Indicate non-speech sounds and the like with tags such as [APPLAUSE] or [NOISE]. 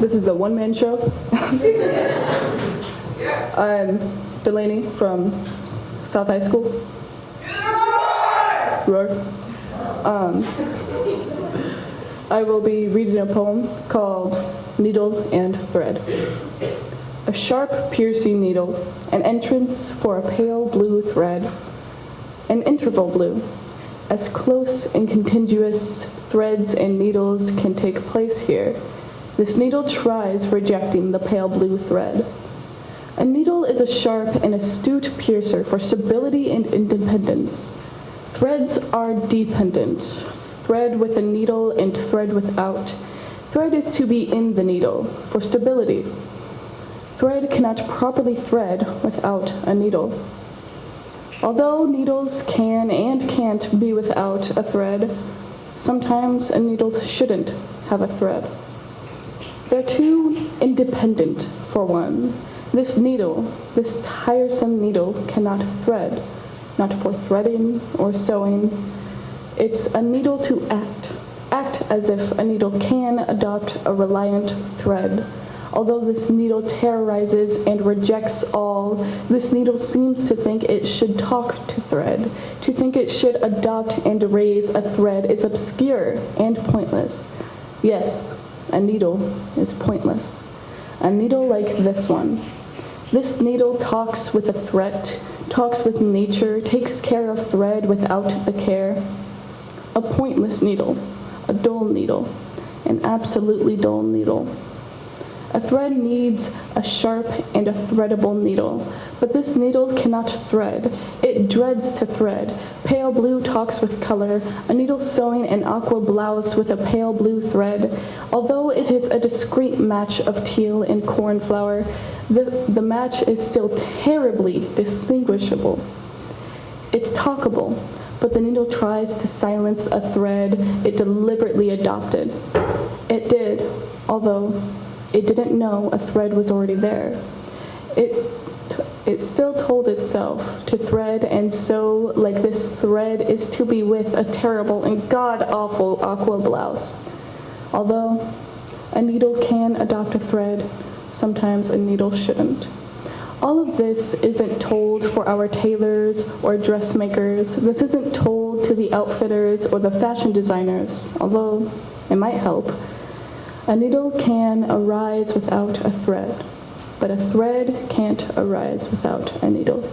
This is a one-man show. [LAUGHS] I'm Delaney from South High School. Roar. Um, I will be reading a poem called Needle and Thread. A sharp, piercing needle, an entrance for a pale blue thread, an interval blue, as close and contiguous threads and needles can take place here. This needle tries rejecting the pale blue thread. A needle is a sharp and astute piercer for stability and independence. Threads are dependent. Thread with a needle and thread without. Thread is to be in the needle for stability. Thread cannot properly thread without a needle. Although needles can and can't be without a thread, sometimes a needle shouldn't have a thread. They're too independent for one. This needle, this tiresome needle, cannot thread, not for threading or sewing. It's a needle to act, act as if a needle can adopt a reliant thread. Although this needle terrorizes and rejects all, this needle seems to think it should talk to thread. To think it should adopt and raise a thread is obscure and pointless. Yes, a needle is pointless. A needle like this one. This needle talks with a threat, talks with nature, takes care of thread without the care. A pointless needle, a dull needle, an absolutely dull needle. A thread needs a sharp and a threadable needle, but this needle cannot thread. It dreads to thread. Pale blue talks with color, a needle sewing an aqua blouse with a pale blue thread. Although it is a discreet match of teal and cornflower, the, the match is still terribly distinguishable. It's talkable, but the needle tries to silence a thread it deliberately adopted. It did, although it didn't know a thread was already there. It, it still told itself to thread and sew like this thread is to be with a terrible and god-awful aqua blouse. Although a needle can adopt a thread, sometimes a needle shouldn't. All of this isn't told for our tailors or dressmakers. This isn't told to the outfitters or the fashion designers, although it might help. A needle can arise without a thread, but a thread can't arise without a needle.